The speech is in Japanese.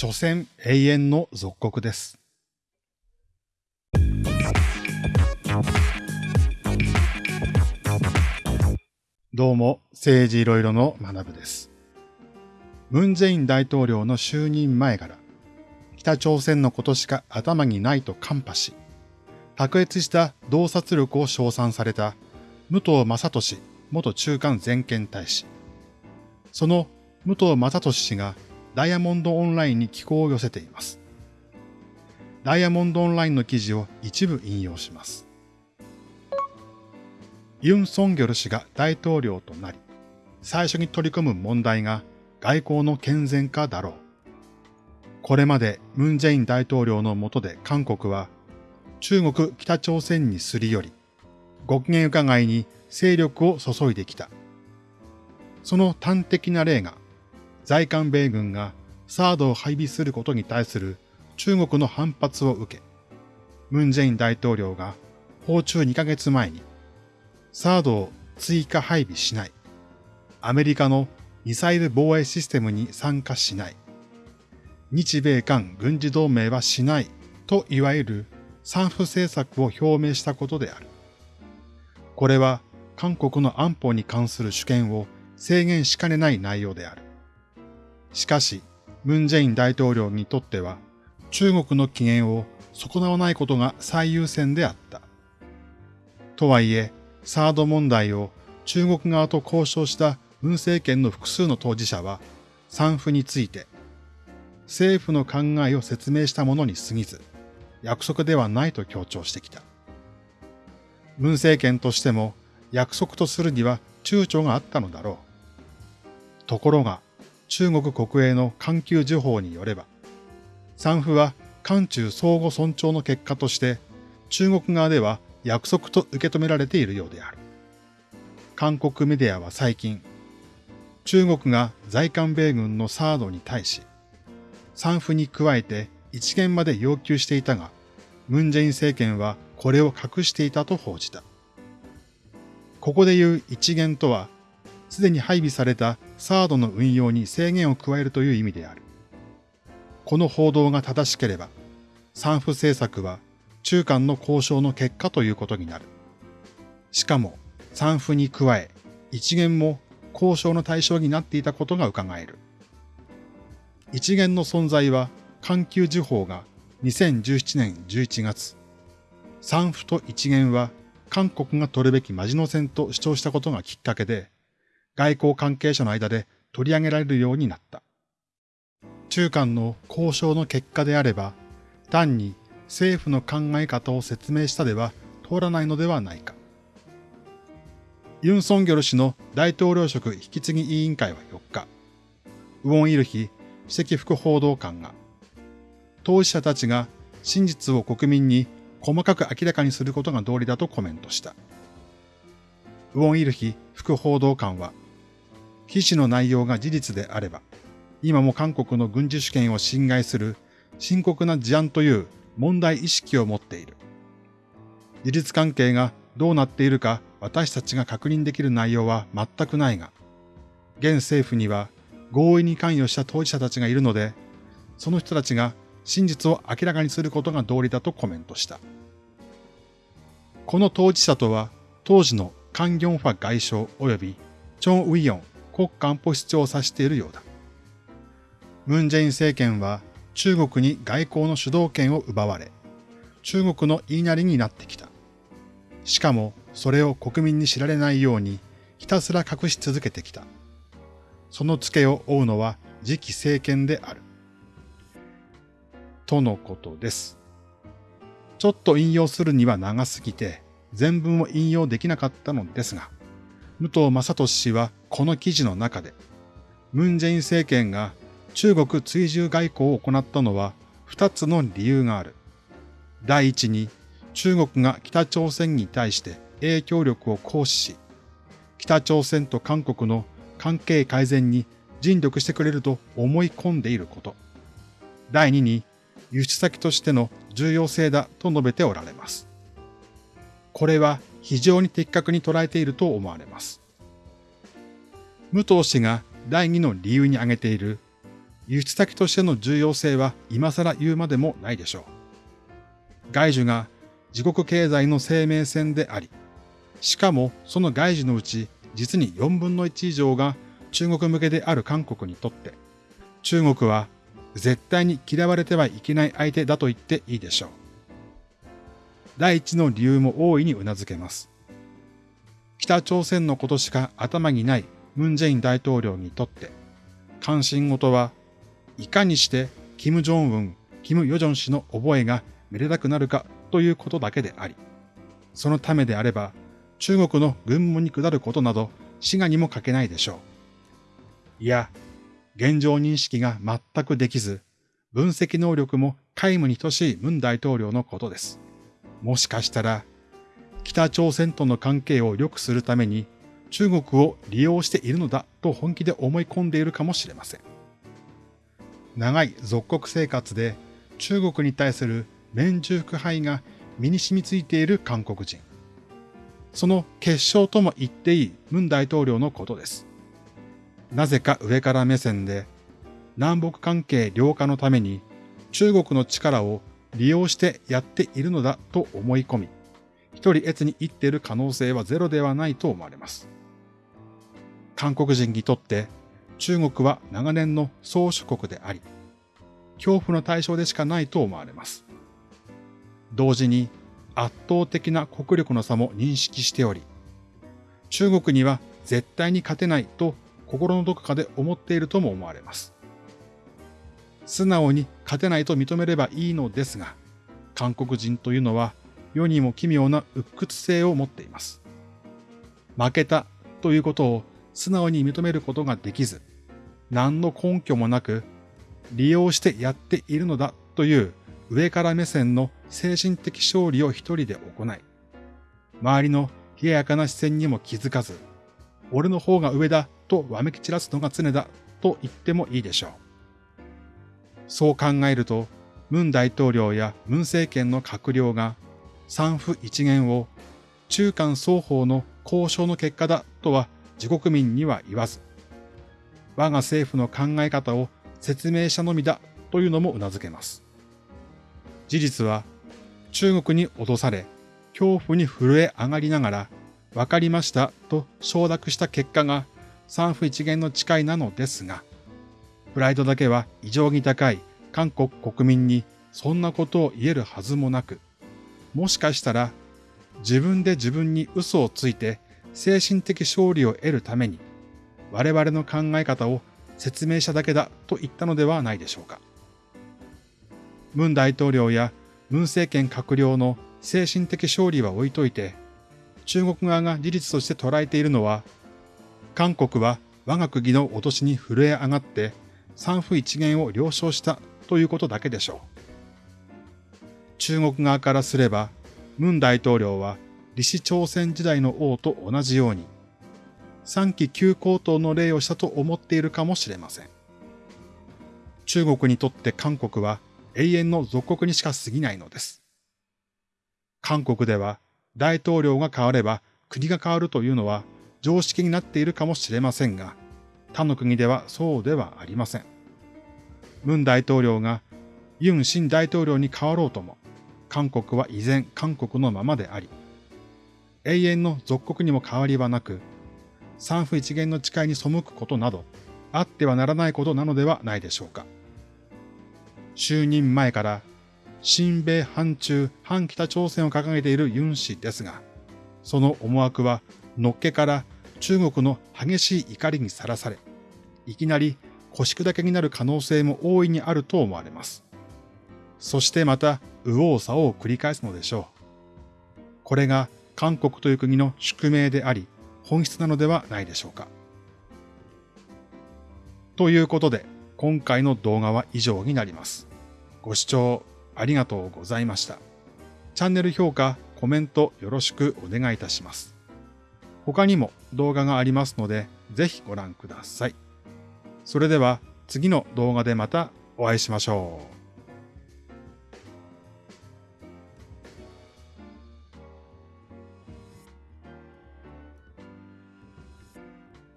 所詮永遠の属国です。どうも、政治いろいろの学部です。ムン・ジェイン大統領の就任前から、北朝鮮のことしか頭にないとカンパし、卓越した洞察力を称賛された武藤正俊元中間全権大使。その武藤正俊氏がダイヤモンドオンラインに寄稿を寄せています。ダイヤモンドオンラインの記事を一部引用します。ユン・ソンギョル氏が大統領となり、最初に取り組む問題が外交の健全化だろう。これまでムン・ジェイン大統領の下で韓国は中国北朝鮮にすり寄り、ご機嫌伺いに勢力を注いできた。その端的な例が在韓米軍がサードを配備することに対する中国の反発を受け、ムン・ジェイン大統領が訪中2ヶ月前にサードを追加配備しない、アメリカのミサイル防衛システムに参加しない、日米韓軍事同盟はしないといわゆる三不政策を表明したことである。これは韓国の安保に関する主権を制限しかねない内容である。しかし、ムン・ジェイン大統領にとっては、中国の機嫌を損なわないことが最優先であった。とはいえ、サード問題を中国側と交渉した文政権の複数の当事者は、産婦について、政府の考えを説明したものに過ぎず、約束ではないと強調してきた。文政権としても約束とするには躊躇があったのだろう。ところが、中国国営の環球時報によれば、産婦は韓中相互尊重の結果として、中国側では約束と受け止められているようである。韓国メディアは最近、中国が在韓米軍のサードに対し、産婦に加えて一元まで要求していたが、ムン・ジェイン政権はこれを隠していたと報じた。ここで言う一元とは、すでに配備されたサードの運用に制限を加えるという意味である。この報道が正しければ、産婦政策は中間の交渉の結果ということになる。しかも、産婦に加え、一元も交渉の対象になっていたことが伺える。一元の存在は、環球時報が2017年11月、産婦と一元は韓国が取るべきマジノ戦と主張したことがきっかけで、外交関係者の間で取り上げられるようになった。中間の交渉の結果であれば、単に政府の考え方を説明したでは通らないのではないか。ユン・ソンギョル氏の大統領職引き継ぎ委員会は4日、ウォン・イルヒ首席副報道官が、当事者たちが真実を国民に細かく明らかにすることが道理だとコメントした。ウォン・イルヒ副報道官は、記事の内容が事実であれば、今も韓国の軍事主権を侵害する深刻な事案という問題意識を持っている。事実関係がどうなっているか私たちが確認できる内容は全くないが、現政府には合意に関与した当事者たちがいるので、その人たちが真実を明らかにすることが道理だとコメントした。この当事者とは、当時のカン・ギョンファ外相及びチョン・ウィヨン国家安保室長を指しているようだ。ムン・ジェイン政権は中国に外交の主導権を奪われ、中国の言いなりになってきた。しかもそれを国民に知られないようにひたすら隠し続けてきた。その付けを負うのは次期政権である。とのことです。ちょっと引用するには長すぎて全文を引用できなかったのですが、武藤正俊氏はこの記事の中で、ムン・ジェイン政権が中国追従外交を行ったのは二つの理由がある。第一に、中国が北朝鮮に対して影響力を行使し、北朝鮮と韓国の関係改善に尽力してくれると思い込んでいること。第二に、輸出先としての重要性だと述べておられます。これは非常に的確に捉えていると思われます。武藤氏が第二の理由に挙げている輸出先としての重要性は今更言うまでもないでしょう。外需が自国経済の生命線であり、しかもその外需のうち実に4分の1以上が中国向けである韓国にとって、中国は絶対に嫌われてはいけない相手だと言っていいでしょう。第一の理由も大いに頷けます。北朝鮮のことしか頭にないムン・ジェイン大統領にとって、関心事はいかにしてキム・ジョンウン、キム・ヨジョン氏の覚えがめでたくなるかということだけであり、そのためであれば中国の軍務に下ることなど滋賀にも書けないでしょう。いや、現状認識が全くできず、分析能力も皆無に等しいムン大統領のことです。もしかしたら、北朝鮮との関係を良くするために中国を利用しているのだと本気で思い込んでいるかもしれません。長い属国生活で中国に対する免中腐敗が身に染みついている韓国人。その結晶とも言っていいムン大統領のことです。なぜか上から目線で南北関係良化のために中国の力を利用してやっているのだと思い込み、一人越に言っている可能性はゼロではないと思われます。韓国人にとって中国は長年の宗主国であり、恐怖の対象でしかないと思われます。同時に圧倒的な国力の差も認識しており、中国には絶対に勝てないと心のどこかで思っているとも思われます。素直に勝てないと認めればいいのですが、韓国人というのは世にも奇妙な鬱屈性を持っています。負けたということを素直に認めることができず、何の根拠もなく利用してやっているのだという上から目線の精神的勝利を一人で行い、周りの冷ややかな視線にも気づかず、俺の方が上だとわめき散らすのが常だと言ってもいいでしょう。そう考えると、ムン大統領やムン政権の閣僚が三府一元を中間双方の交渉の結果だとは自国民には言わず、我が政府の考え方を説明したのみだというのも頷けます。事実は中国に脅され、恐怖に震え上がりながら、わかりましたと承諾した結果が三府一元の誓いなのですが、プライドだけは異常に高い韓国国民にそんなことを言えるはずもなく、もしかしたら自分で自分に嘘をついて精神的勝利を得るために我々の考え方を説明しただけだと言ったのではないでしょうか。ムン大統領やムン政権閣僚の精神的勝利は置いといて、中国側が事実として捉えているのは、韓国は我が国の脅しに震え上がって三府一元を了承したということだけでしょう。中国側からすれば、ムン大統領は李氏朝鮮時代の王と同じように、三期旧高等の礼をしたと思っているかもしれません。中国にとって韓国は永遠の属国にしか過ぎないのです。韓国では大統領が変われば国が変わるというのは常識になっているかもしれませんが、他の国ではそうではありません。ムン大統領がユン新大統領に変わろうとも、韓国は依然韓国のままであり、永遠の属国にも変わりはなく、三府一元の誓いに背くことなど、あってはならないことなのではないでしょうか。就任前から新米反中反北朝鮮を掲げているユン氏ですが、その思惑はのっけから中国の激しい怒りにさらされ、いきなり腰砕けになる可能性も大いにあると思われます。そしてまた右往左往を繰り返すのでしょう。これが韓国という国の宿命であり、本質なのではないでしょうか。ということで、今回の動画は以上になります。ご視聴ありがとうございました。チャンネル評価、コメントよろしくお願いいたします。他にも動画がありますので、ぜひご覧ください。それでは次の動画でまたお会いしましょう。